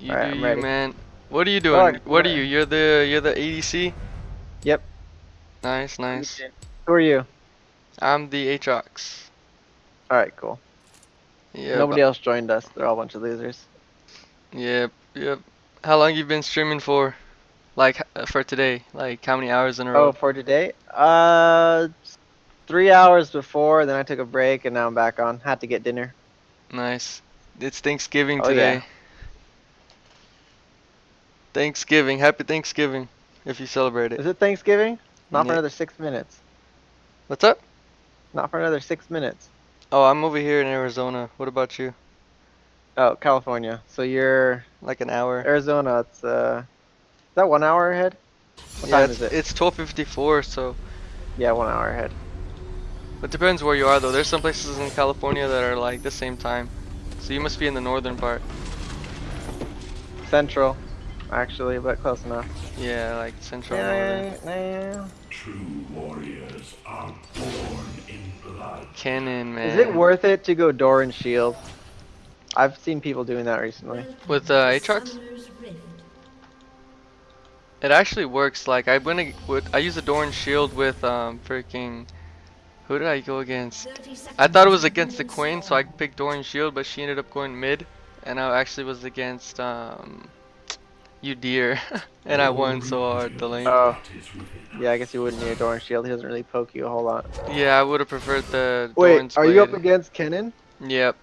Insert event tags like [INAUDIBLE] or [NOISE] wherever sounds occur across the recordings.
You Alright, do I'm you, ready. man. What are you doing? Alright, what are you? You're the you're the ADC. Yep. Nice, nice. Who are you? I'm the Aatrox. Alright, cool. Yeah. Nobody else joined us. They're all a bunch of losers. Yep, yep. How long you been streaming for? Like for today? Like how many hours in a row? Oh, for today? Uh, three hours before, then I took a break, and now I'm back on. Had to get dinner. Nice. It's Thanksgiving Oh, today. yeah. Thanksgiving. Happy Thanksgiving. If you celebrate it. Is it Thanksgiving? Not for another six minutes. What's up? Not for another six minutes. Oh, I'm over here in Arizona. What about you? Oh, California. So you're Like an hour. Arizona. It's uh, is that one hour ahead? What yeah, time it's, is it? it's 12:54, so Yeah, one hour ahead. it depends where you are though. There's some places in California that are like the same time. So you must be in the northern part. Central, actually, but close enough. Yeah, like central northern. Yeah, True warriors are born in blood. Kennen, man. Is it worth it to go Doran shield? I've seen people doing that recently. With uh, Aatrox? It actually works. Like I went with I used a Doran shield with um freaking who did I go against? I thought it was against the Quinn, so I picked Doran shield, but she ended up going mid, and I actually was against um you deer, [LAUGHS] and I won so hard the lane. Oh, What is within yeah, I guess you wouldn't need a Doran shield. He doesn't really poke you a whole lot. yeah, I would have preferred the Wait, Doran's are you up against Kennen? Yep.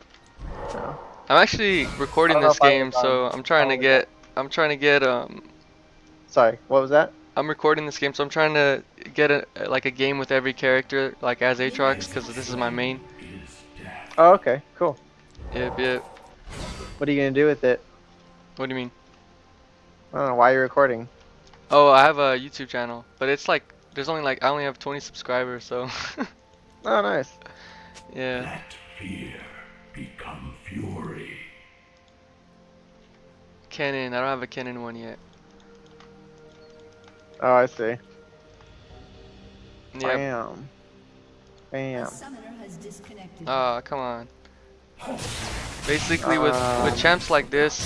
No. I'm actually recording I don't know this game, so I'm trying to I was get I'm trying to get um Sorry, what was that? I'm recording this game, so I'm trying to get a like a game with every character, like as Aatrox, because this is my main. Oh, okay, cool. Yep, yep. What are you gonna do with it? What do you mean? I don't know why you're recording. Oh, I have a YouTube channel, but it's like there's only like I only have 20 subscribers, so [LAUGHS] Oh, nice. yeah. Let fear become fury. Kennen, I don't have a Kennen one yet. Oh, I see. Yep. Bam. Bam. Summoner has disconnected. Ah, come on. Basically, with with Um, champs like this,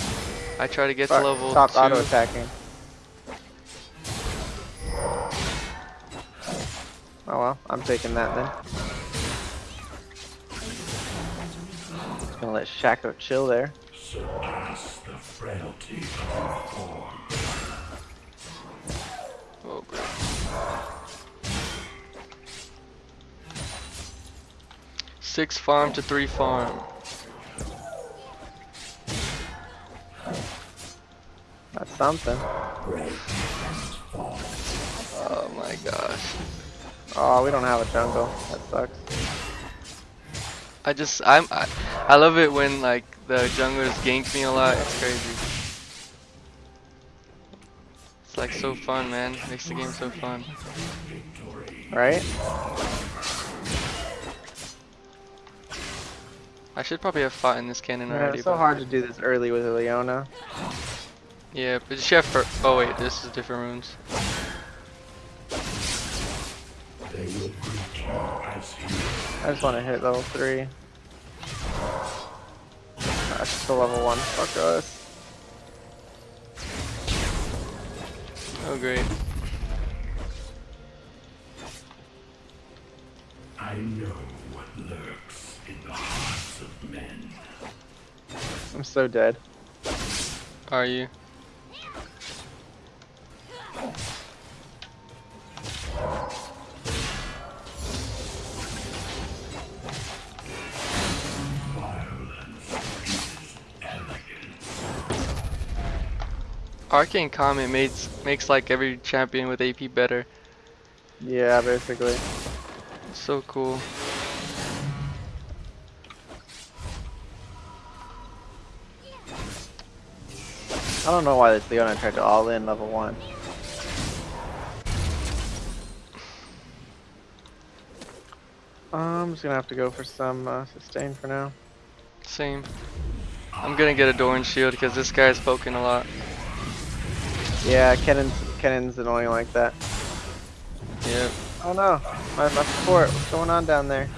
I try to get to level Stop two. auto attacking. Oh well, I'm taking that then. Just gonna let Shaco chill there. Surpass the frailty of your form. Oh, great. Six farm to three farm. That's something. Oh my gosh. Oh, we don't have a jungle. That sucks. I just I'm I, I love it when like the junglers gank me a lot. It's crazy. It's like so fun, man. Makes the game so fun. Right? I should probably have fought in this Kennen Yeah, already. it's so hard to do this early with Leona. Yeah, but she have fir- Oh wait, this is different runes. They will greet you as heroes. I just want to hit level 3. That's still level 1. Fuck us. Oh great. I know what lurks in the hearts of men. I'm so dead. Are you? Arcane Comet makes makes like every champion with AP better. Yeah, basically. So cool. I don't know why this Leona tried to all in level 1. I'm just gonna have to go for some uh, sustain for now. Same. I'm gonna get a Doran shield because this guy's poking a lot. Yeah, Kennen's annoying like that. Yep. Oh no, my, my support, what's going on down there?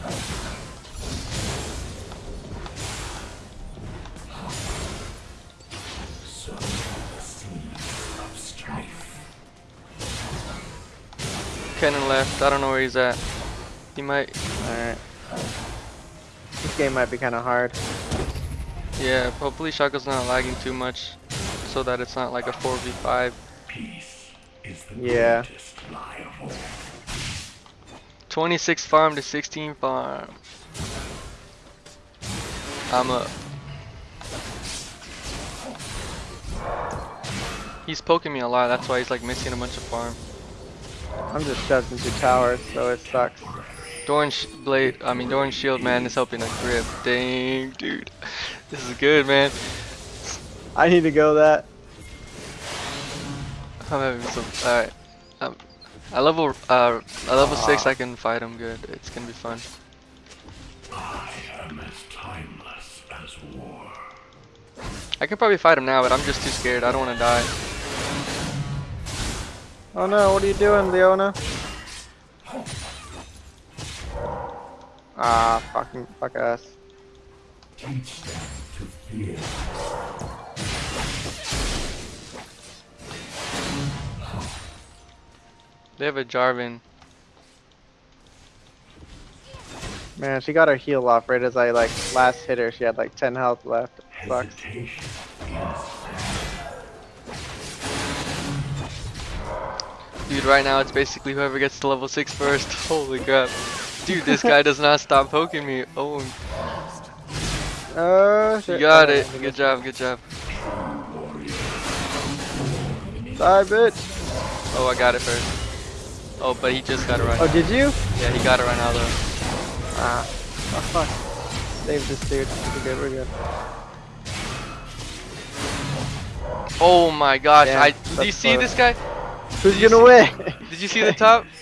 Kennen left, I don't know where he's at. He might this game might be kind of hard. Yeah, hopefully Shaco's not lagging too much so that it's not like a 4v5. Peace Yeah. greatest lie of all. 26 farm to 16 farm. I'm up. He's poking me a lot, that's why he's like missing a bunch of farm. I'm just shoved into towers, so it sucks. Doran sh blade, I mean Doran shield man is helping a grip. Dang, dude. This is good, man. I need to go that. I'm having some, alright. Um, I level, uh, I level 6, I can fight him good. It's gonna be fun. I am as timeless as war. I could probably fight him now, but I'm just too scared. I don't want to die. Oh no, what are you doing, Leona? Ah, fucking, fuck us. Teach them to fear. They have a Jarvan. Man, she got her heal off right as I like last hit her. She had like 10 health left. Sucks. Dude, right now it's basically whoever gets to level 6 first. [LAUGHS] Holy crap. Dude, this guy does not stop poking me. Oh, Oh you got it. Good job, good job. Die, bitch. Oh, I got it first. Oh, but he just got it right Oh, now. did you? Yeah, he got it right now though. Ah. Oh, fuck. Save this dude. We're good, we're good. Oh my gosh. Yeah, I Did you see this guy? Who's you gonna win? Did you see the top? [LAUGHS]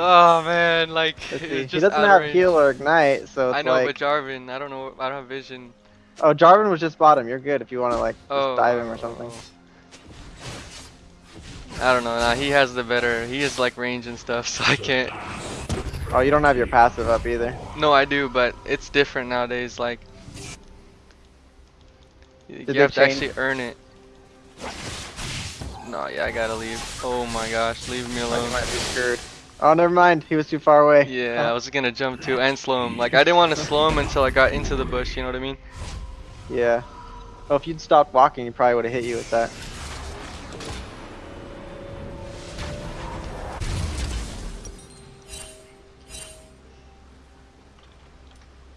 Oh man, like Let's [LAUGHS] He doesn't have heal or ignite, so it's I know, like. but Jarvan, I don't know. I don't have vision. Oh, Jarvan was just bottom. You're good if you want to like just Oh, dive him or something. I don't know. Nah, he has the better. He has like range and stuff, [LAUGHS] so I can't. Oh, you don't have your passive up either. No, I do, but it's different nowadays. Like you they have to actually earn it. No, yeah, I gotta leave. Oh my gosh, leave me oh, alone. you might be screwed. Oh, never mind. He was too far away. Yeah, I was gonna jump too and slow him. Like I didn't want to slow him until I got into the bush. You know what I mean? Yeah. Oh, if you'd stopped walking, he probably would have hit you with that.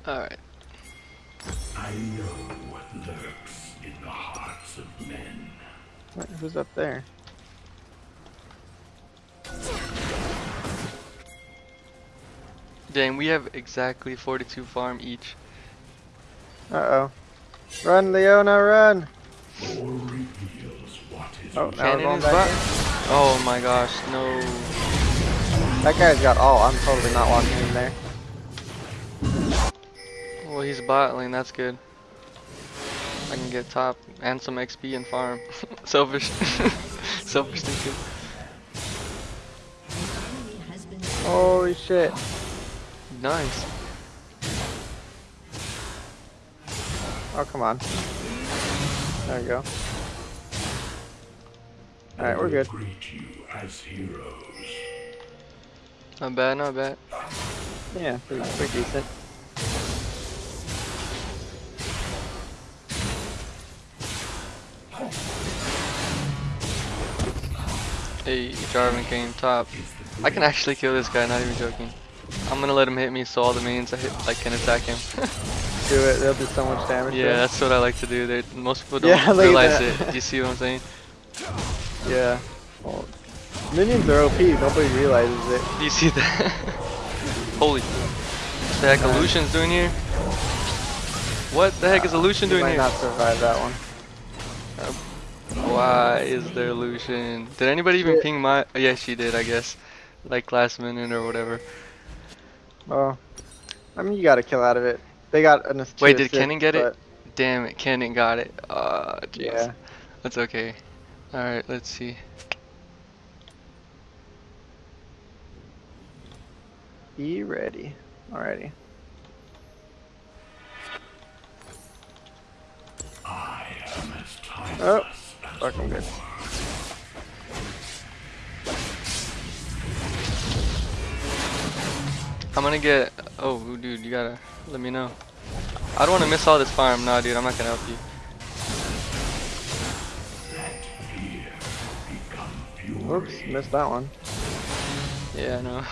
All right. I know what lurks in the hearts of men. Wait, Who's up there? [LAUGHS] Dang, we have exactly 42 farm each. Uh oh. Run, Leona, run! War reveals what is Oh, now we're going back. Oh my gosh, no. That guy's got all. I'm totally not walking in there. Well, he's bot lane. That's good. I can get top and some XP and farm. [LAUGHS] Selfish. [LAUGHS] Selfish thinking. Holy shit. Nice. Oh, come on. There we go. Alright, we're good. greet you as heroes. Not bad, not bad. Yeah, pretty, pretty decent. Hey, Jarvan came top. I can actually kill this guy, not even joking. I'm gonna let him hit me so all the mains I hit like can attack him. [LAUGHS] Do it. They'll do so much damage. yeah, that's what I like to do. They, most people don't Yeah, [LAUGHS] realize it. Do you see what I'm saying? [LAUGHS] Yeah. Well, minions are OP. Nobody realizes it. Do you see that? Holy. What the heck a Lucian's doing here? What the heck is Lucian He doing might here? not survive that one. Why is there Lucian? Did anybody even ping my? Oh, yeah, she did, I guess. Like last minute or whatever. Oh. I mean, you got a kill out of it. They got an assist. Wait, did Kennen get it? Damn it, Kennen got it. Ah, jeez. Yeah. That's okay. Alright, let's see. Be ready. Alrighty. I am as timeless Oh, as fucking good. I'm gonna get. Oh, dude, you gotta let me know. I don't want to miss all this farm. Nah, dude, I'm not gonna help you. Oops, missed that one. Yeah, I know.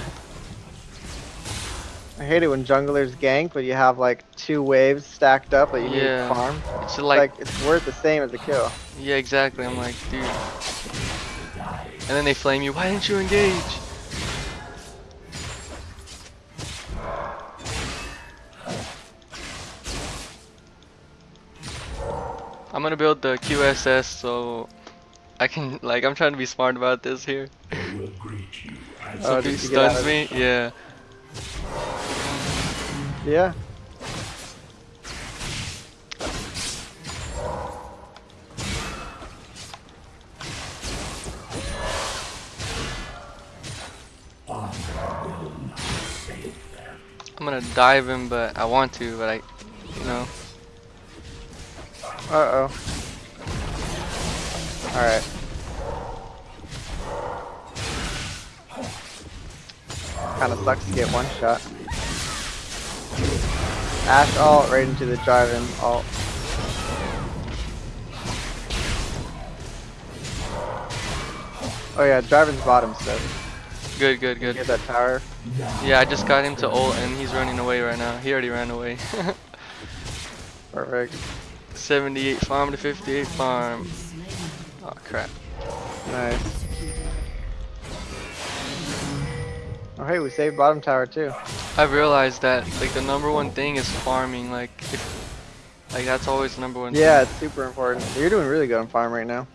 [LAUGHS] I hate it when junglers gank, but you have like two waves stacked up that you need Yeah. to farm. it's Like, like, it's worth the same as a kill. yeah, exactly. I'm like, dude. And then they flame you. Why didn't you engage? Gonna build the QSS so I can like I'm trying to be smart about this here. They oh, will greet you as Oh, if he did you get out stuns me, yeah. Yeah. I'm gonna dive him, but I want to, but I, you know. Uh oh. Alright. Kinda sucks to get one shot. Ash ult right into the drive-in ult. Oh yeah, drive-in's bottom so Good, good, good. get that tower. Yeah, I just got him to ult and he's running away right now. He already ran away. [LAUGHS] Perfect. 78 farm to 58 farm. Oh crap. Nice. Oh hey, we saved bottom tower too. I've realized that like the number one thing is farming. Like, if, like that's always the number one. Yeah, it's super important. You're doing really good on farm right now.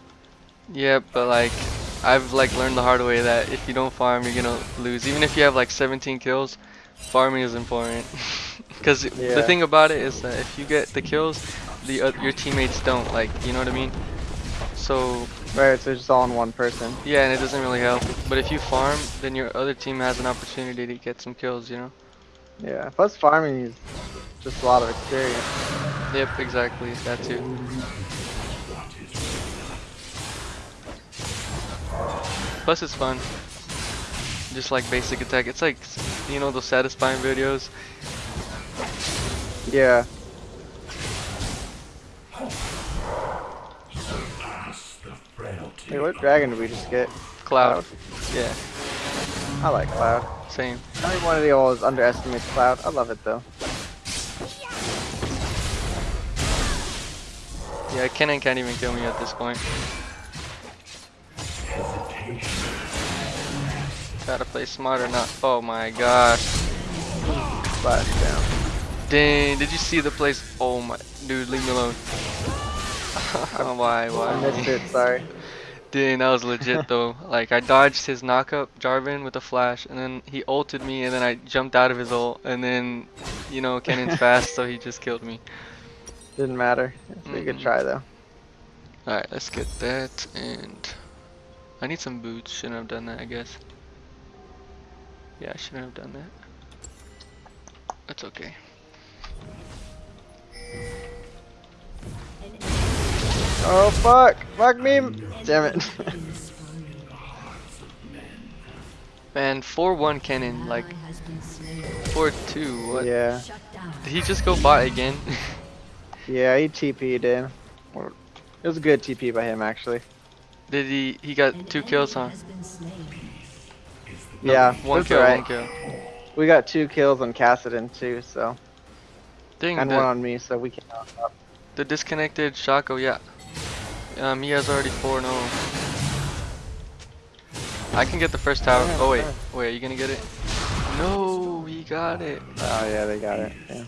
Thing. Yeah, but like I've like learned the hard way that if you don't farm, you're gonna lose. Even if you have like 17 kills, farming is important. [LAUGHS] Because the thing about it is that if you get the kills, the uh, your teammates don't. Like, you know what I mean? So Right, so it's just all in one person. yeah, and it doesn't really help. But if you farm, then your other team has an opportunity to get some kills. You know? Yeah, plus farming is just a lot of experience. Yep, exactly. That too. Plus it's fun. Just like basic attack. It's like, you know those satisfying videos? Yeah. Hey, what dragon did we just get? Cloud. Yeah, I like Cloud. same. I think one of the always underestimates Cloud. I love it though. Yeah, Kennen can't even kill me at this point. Gotta play smarter, not. Oh my gosh. Splash down. Dang, did you see the place? Oh my. Dude, leave me alone. [LAUGHS] why, why? I missed it, sorry. Dang, that was legit though. Like I dodged his knockup Jarvan with a flash, and then he ulted me, and then I jumped out of his ult, and then, you know, Kennen's [LAUGHS] fast, so he just killed me. Didn't matter. It's a good Mm-mm. try though. All right, let's get that, and I need some boots. Shouldn't have done that, I guess. Yeah, I shouldn't have done that. That's okay. Oh fuck! Fuck me! Damn it. Man, 4-1 Kennen, like 4-2. What? yeah. Did he just go bot again? [LAUGHS] Yeah, he TP'd in. It was a good TP by him actually. Did he? He got two kills, huh? No, Yeah, one kill, alright. one kill. We got two kills on Cassidon too, so Dang, and the, one on me, so we can. the disconnected Shaco, yeah. Um, he has already 4 0. I can get the first tower. Oh, wait. Wait, are you gonna get it? No, he got it. Oh yeah, they got it. Yeah.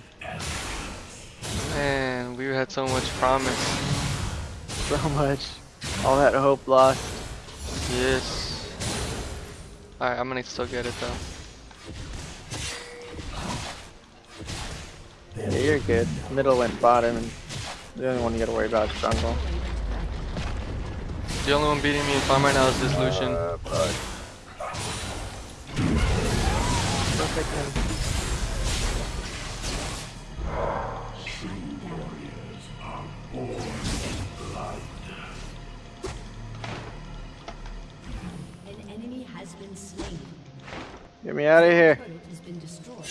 Man, we had so much promise. So much. All that hope lost. Yes. Alright, I'm gonna still get it though. Yeah, you're good. Middle went bottom, and the only one you gotta worry about is jungle. The only one beating me in farm right now is this Lucian. Perfect. man. An enemy has been slain. Get me out of here. Turret has been destroyed.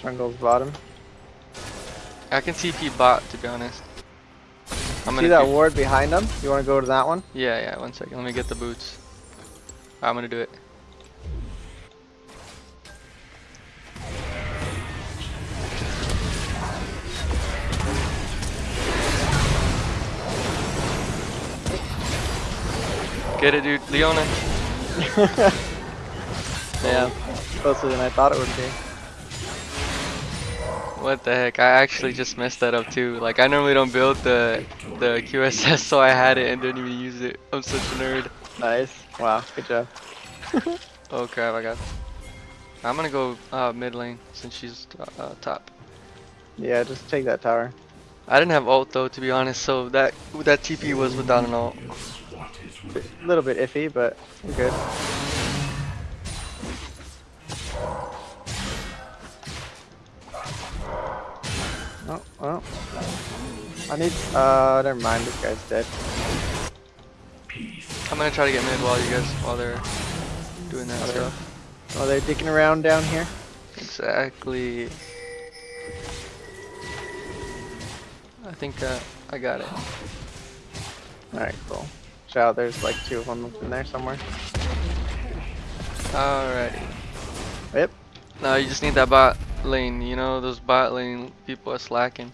Jungle's bottom. I can TP bot to be honest. I'm See that ward behind them? You want to go to that one? Yeah, yeah. One second. Let me get the boots. I'm gonna do it. Get it, dude. Leona. [LAUGHS] Yeah. Closer than I thought it would be. What the heck? I actually just messed that up too. Like I normally don't build the the QSS, so I had it and didn't even use it. I'm such a nerd. Nice. Wow. Good job. [LAUGHS] Oh crap! I got. I'm gonna go uh, mid lane since she's uh, top. Yeah, just take that tower. I didn't have ult though, to be honest. So that that TP was without an ult. A little bit iffy, but we're good. Oh, well. I need, uh, never mind, this guy's dead. peace? I'm gonna try to get mid while you guys while they're doing that Okay. stuff. Oh, they're dicking around down here? Exactly. I think uh, I got it. Alright, cool. Shout out, there's like two of them in there somewhere. Alrighty. Yep. Now you just need that bot lane. You know those bot lane people are slacking.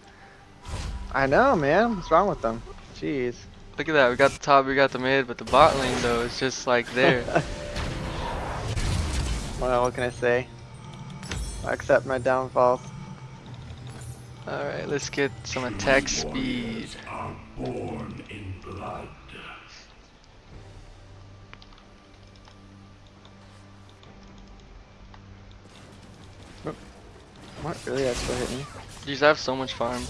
I know, man. What's wrong with them? Jeez. Look at that. We got the top, we got the mid, but the bot lane though is just like there. [LAUGHS] Well, what can I say? I accept my downfalls. Alright, let's get some attack speed. What? Really? That still hit me? These have so much farm.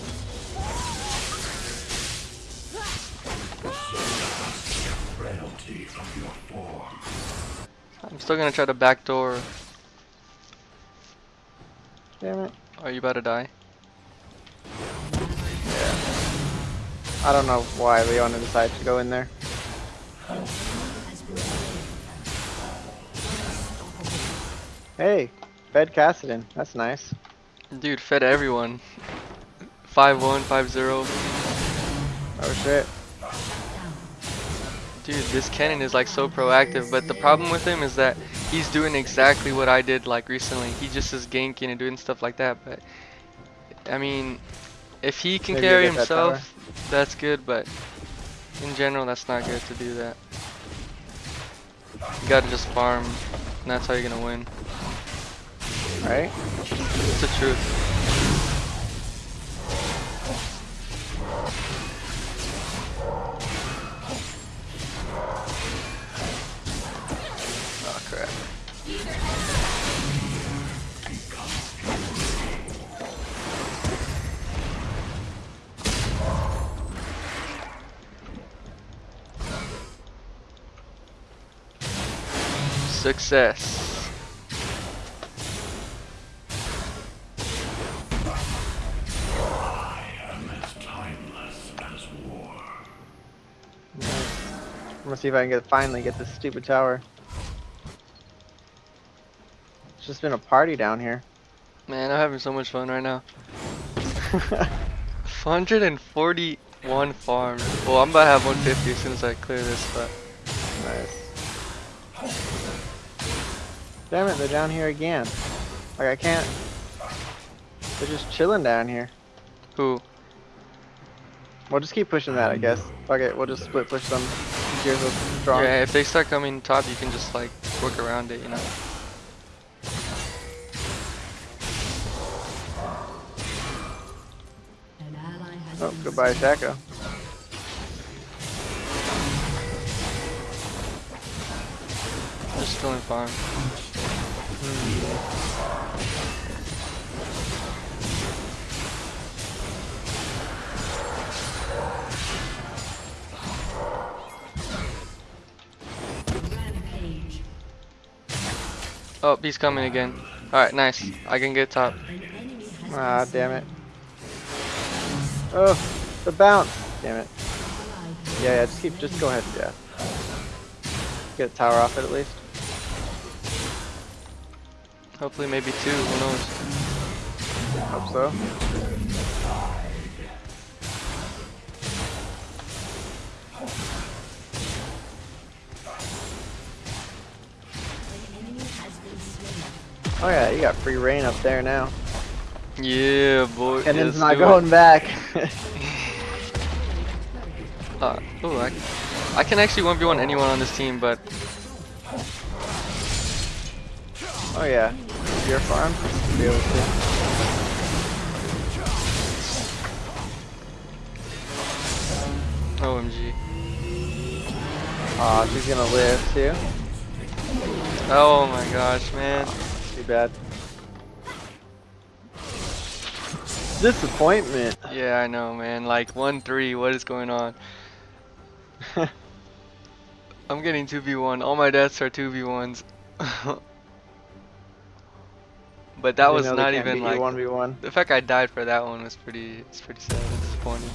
Frailty of your form. I'm still gonna try to backdoor. Damn it. Are you about to die? Yeah. I don't know why Leona decided to go in there. Hey, Fed Cassidon. That's nice. Dude, fed everyone. 5-1, 5-0. Oh shit. Dude, this Kennen is like so proactive, but the problem with him is that he's doing exactly what I did like recently. He just is ganking and doing stuff like that, but I mean, if he can Maybe carry you'll that himself, that's good, but in general, that's not good to do that. You gotta just farm, and that's how you're gonna win. Right? It's the truth. Oh. Success. See if I can get finally get this stupid tower. It's just been a party down here. Man, I'm having so much fun right now. [LAUGHS] 141 farms. Well, I'm about to have 150 as soon as I clear this, but nice. Damn it, they're down here again. Like I can't. They're just chilling down here. who? We'll just keep pushing that, I guess. Fuck it, we'll just split push them. Gears are strong. Yeah, if they start coming top, you can just like work around it, you know. An ally has Oh, goodbye, Shaco. Just killing farm. Rampage. Oh, he's coming again. Alright, nice. I can get top. Ah, damn it. Oh, the bounce. Damn it. Yeah, yeah, just keep, just go ahead, yeah. Get a tower off it at least. Hopefully maybe two, who knows. Hope so. Oh yeah, you got free reign up there now. Yeah, boy. And let's not going it. back. [LAUGHS] Uh, oh, I, I can actually 1v1 anyone on this team, but oh yeah, your farm. Be able to. OMG. Aw, she's gonna live too. Oh my gosh, man. Bad. Disappointment. Yeah, I know, man. Like 1-3, what is going on? [LAUGHS] I'm getting 2v1. All my deaths are 2v1s. [LAUGHS] but that You was not even like 1v1. the fact I died for that one was pretty it's pretty sad and disappointing.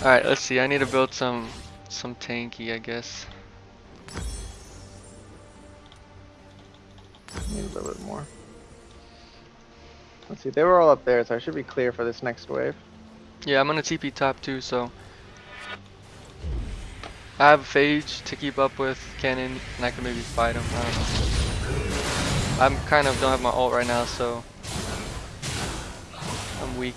Alright, let's see. I need to build some some tanky, I guess. Need a little bit more. Let's see, they were all up there, so I should be clear for this next wave. Yeah, I'm gonna TP top too, so I have Phage to keep up with Kennen, and I can maybe fight him. I don't know. I'm kind of don't have my ult right now, so I'm weak.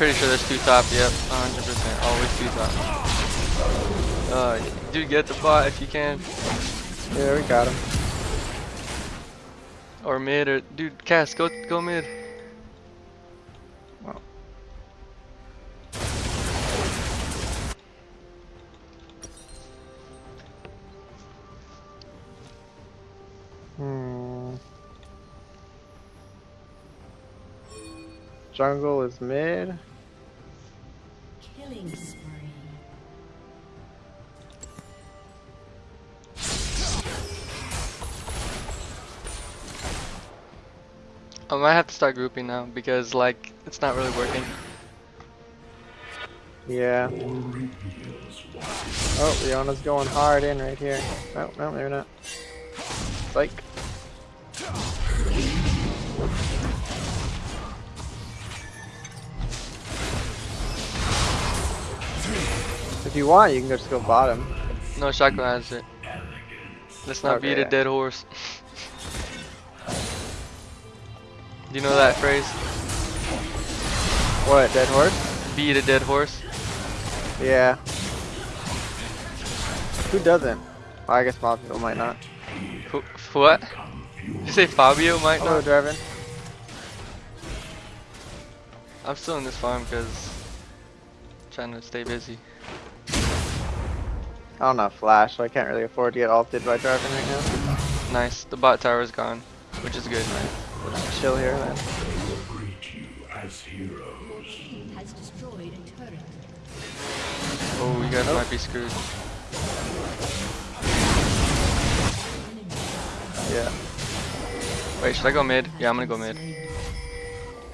Pretty sure there's two top. Yep, 100%. Always two top. Uh, dude, get the bot if you can, Yeah, we got him. or mid, or dude, Cass, go go mid. Well. Hmm. Jungle is mid. Killing spree. I might have to start grouping now because like it's not really working. Yeah. Oh, Leona's going hard in right here. No, no, they're not. Psych. If you want, you can just go bottom. No, Shotgun has it. Let's not beat a dead horse. Do [LAUGHS] you know that phrase? What, dead horse? Beat a dead horse? Yeah. Who doesn't? Well, I guess people might not. Who, what? Did you say Fabio might Hello, not? Draven. I'm still in this farm because trying to stay busy. I don't have flash, so I can't really afford to get ulted by Draven right now. Nice. The bot tower is gone, which is good. We'll just chill here then. greet you as heroes. Team has destroyed a turret. Oh, you guys might be screwed. Yeah. Wait, should I go mid? Yeah, I'm gonna go mid.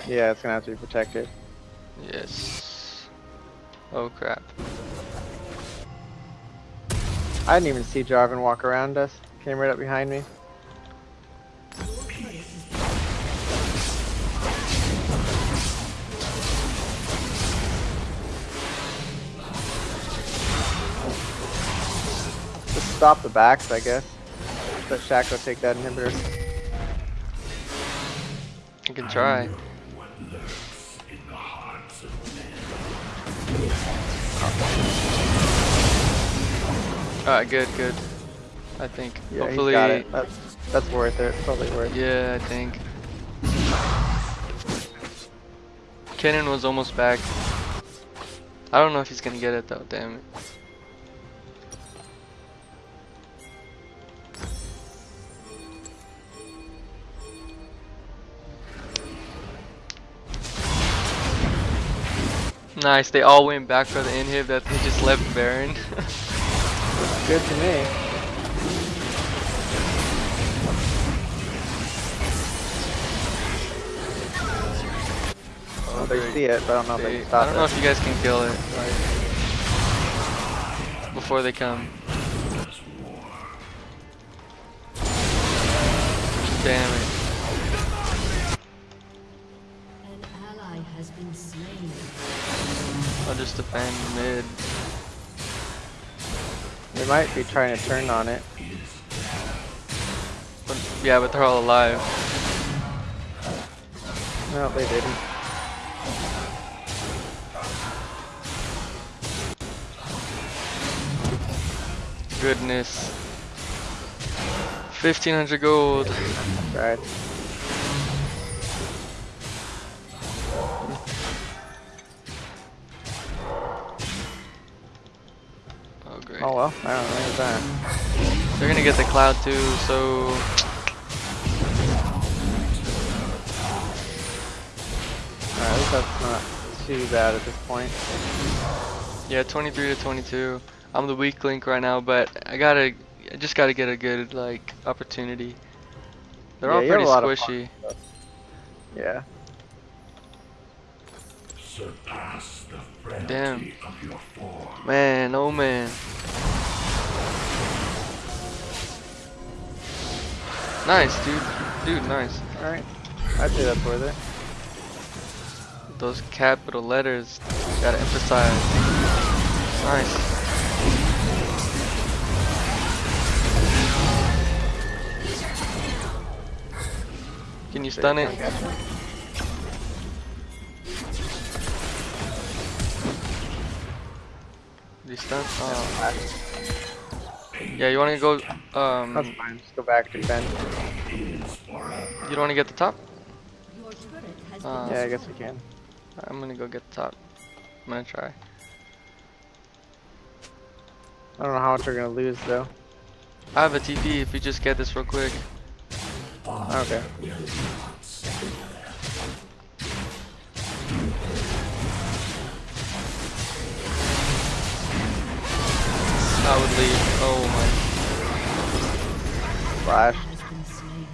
Yeah, it's gonna have to be protected. Yes. Oh crap. I didn't even see Jarvan walk around us. Came right up behind me. Just stop the backs, I guess. Let Shaco take that inhibitor. You can try. Alright, good, good. I think. Yeah, Hopefully. got it. That's, that's worth it. Probably worth it. Yeah, I think. Kennen was almost back. I don't know if he's gonna get it though, damn it. Nice, they all went back for the inhib that they just left Baron. [LAUGHS] Good to me. Oh, they see it, but I don't know they, if they can stop it. I don't know it. if you guys can kill it. Like, before they come. They might be trying to turn on it. But, yeah, but they're all alive. No, they didn't. Goodness. 1500 gold. Right. Oh. Well, I don't know. Look that. They're gonna get the cloud too, so. Alright, at least that's not too bad at this point. Yeah, 23 to 22. I'm the weak link right now, but I gotta, I just gotta get a good like opportunity. They're Yeah, all pretty a lot of fun. squishy. Yeah. Surpass the frailty Damn. of your form. Man, oh man. Nice, dude. Dude, nice. Alright. I'd say that's worth it. Those capital letters, gotta emphasize. Nice. Can you stun it? Did you? Oh. Yeah, you wanna go, That's um, fine. Just go back to defend. you don't wanna get the top? Your turret has Uh, Yeah, I guess we can. I'm gonna go get the top. I'm gonna try. I don't know how much we're gonna lose though. I have a TP if you just get this real quick. Okay. Oh Flash. has been slain.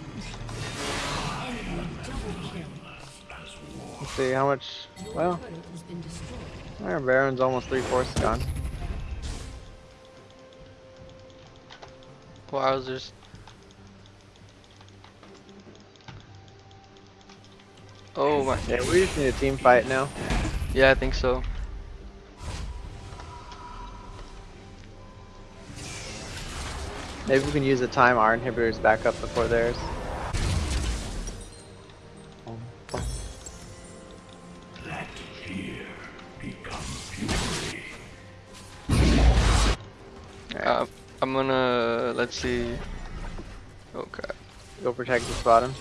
Enemy double kill. Let's see how much. Well, Turret has been destroyed. our Baron's almost three fourths gone. my. Wowzers. Oh my. Yeah, we just need a team fight now. Yeah, I think so. Maybe we can use the time our inhibitors back up before theirs. Let fear become fury. Uh, I'm gonna. Let's see. Crap. Go protect this bottom.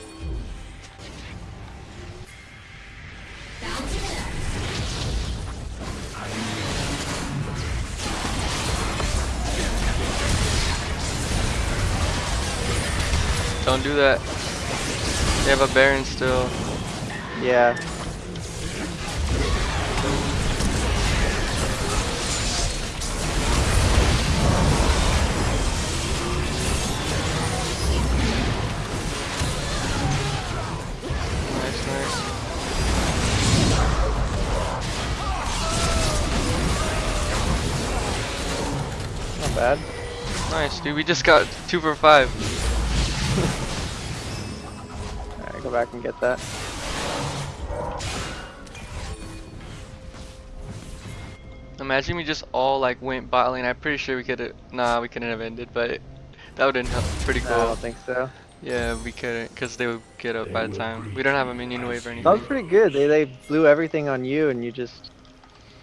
Don't do that. They have a Baron still. Yeah. Nice, nice. Not bad. Nice, dude. We just got two for five. Go back and get that. Imagine we just all like went bot lane. I'm pretty sure we could have. Nah, we couldn't have ended, but that would have been pretty No, I don't think so. Yeah, we couldn't, because they would get up by the time. We don't have a minion wave or anything. That was pretty good. They they blew everything on you and you just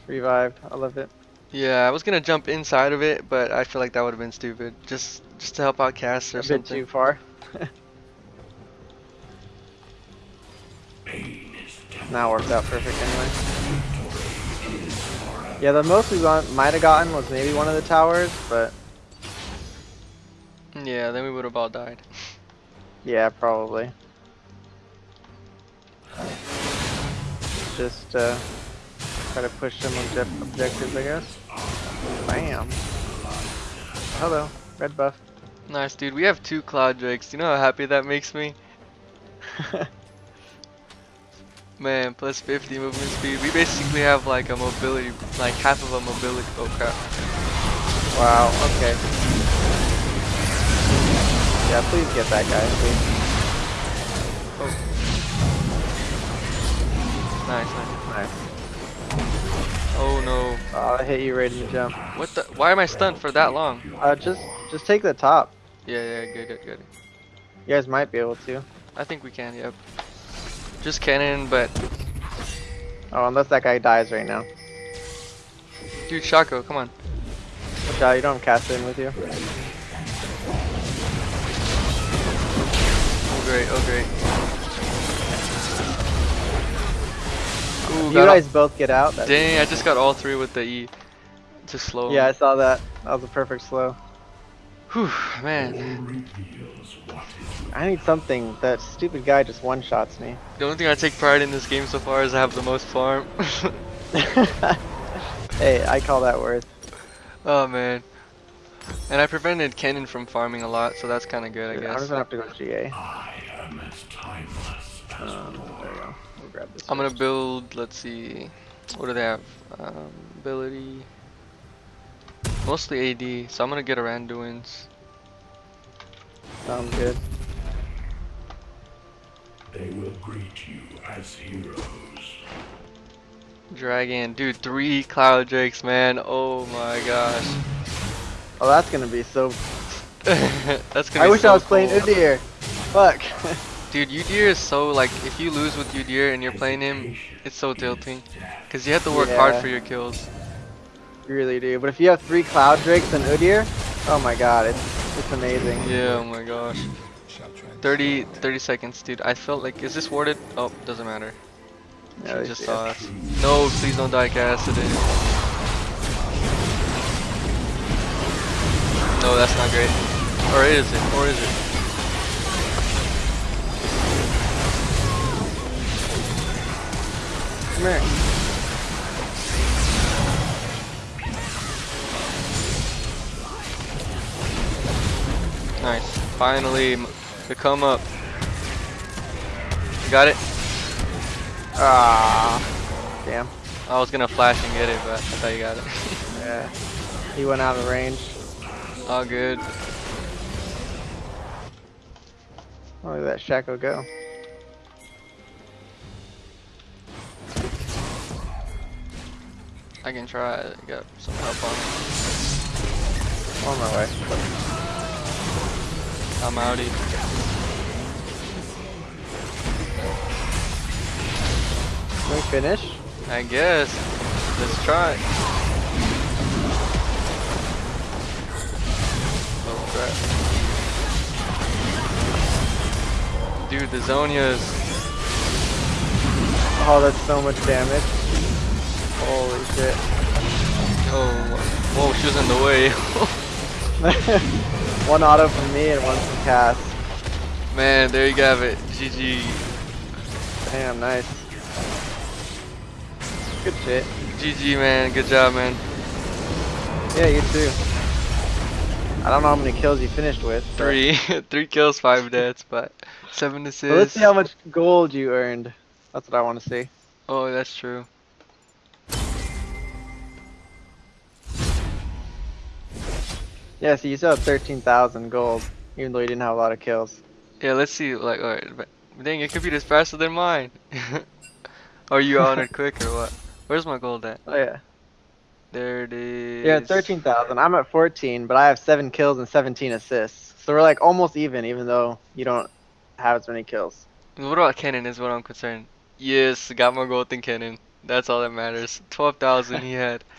revived. I love it. Yeah, I was gonna jump inside of it, but I feel like that would have been stupid. Just, just to help out Cass or A bit something. too far. [LAUGHS] Now worked out perfect anyway. Yeah, the most we might have gotten was maybe one of the towers, but Yeah, then we would have all died. yeah, probably. Just uh, try to push some obje- objectives, I guess. Bam. Hello, red buff. Nice, dude. We have two Cloud Drakes. You know how happy that makes me? [LAUGHS] Man, plus 50 movement speed. We basically have like a mobility, like half of a mobility. Oh crap. Wow, okay. Yeah, please get that guy, please. Nice, nice. Nice. Oh no. Oh, I hit you right in the jump. What the? Why am I stunned for that long? Uh, just, just take the top. Yeah, yeah, good, good, good. You guys might be able to. I think we can, yep. Just cannon, but Oh, unless that guy dies right now. dude, Shaco, come on. Watch out, you don't have cast in with you. Oh great, oh great. Ooh, You guys both get out. That's, dang, I just got all three with the E. Just slow. yeah, I saw that. That was a perfect slow. Whew, man. Reveals what is I need something. That stupid guy just one shots me. The only thing I take pride in this game so far is I have the most farm. [LAUGHS] [LAUGHS] hey, I call that worth. oh man. And I prevented Kennen from farming a lot, so that's kind of good, I guess. I'm guess. just gonna have to go GA. I am as timeless as Um, there we go. We'll grab this. I'm gonna build, let's see, what do they have? Um, ability. Mostly AD, so I'm gonna get a Randuin's. Sounds good. They will greet you as heroes. Dragon, dude, three Cloud Drakes, man. Oh my gosh. Oh, that's gonna be so. [LAUGHS] that's gonna I be wish so I was playing cool. Udyr. Fuck. [LAUGHS] Dude, Udyr is so like, if you lose with Udyr and you're playing him, it's so tilting. Cause you have to work hard for your kills. you really do. But if you have three Cloud Drakes and Udyr, oh my god, it's it's amazing. Yeah, oh my gosh. 30, 30 seconds, dude. I felt like, is this warded? Oh, doesn't matter. She they just saw us. No, please don't die, Cassidy. No, that's not great. Or is it? Or is it? Come here. Nice. Finally, the come up. You got it? Ah, damn. I was gonna flash and get it, but I thought you got it. [LAUGHS] Yeah. He went out of range. All good. Oh, look at that Shaco go. I can try. I got some help on. On my way. I'm outie. Can we finish? I guess. Let's try. Oh crap. Dude, the Zhonya's. Oh, that's so much damage. Holy shit. Oh, whoa, she was in the way. [LAUGHS] one auto from me and one from Cass. Man, there you have it. GG. Damn, nice. Good shit. GG, man. Good job, man. Yeah, you too. I don't know how many kills you finished with. but- Three, [LAUGHS] three kills, five deaths, but seven But let's see how much gold you earned. That's what I want to see. Oh, that's true. Yeah, so you still have 13,000 gold, even though you didn't have a lot of kills. Yeah, let's see. Like, alright, dang, your computer's faster than mine. [LAUGHS] Are you on it quick or what? Where's my gold at? Oh yeah. There it is. You're 13,000. I'm at 14, but I have 7 kills and 17 assists. So we're like almost even, even though you don't have as many kills. What about Kennen is what I'm concerned. Yes, got more gold than Kennen. That's all that matters. 12,000 he had. [LAUGHS]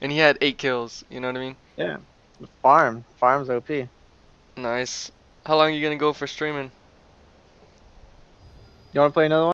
And he had 8 kills, you know what I mean? Yeah. Farm. Farm's OP. Nice. How long are you gonna go for streaming? You want to play another one?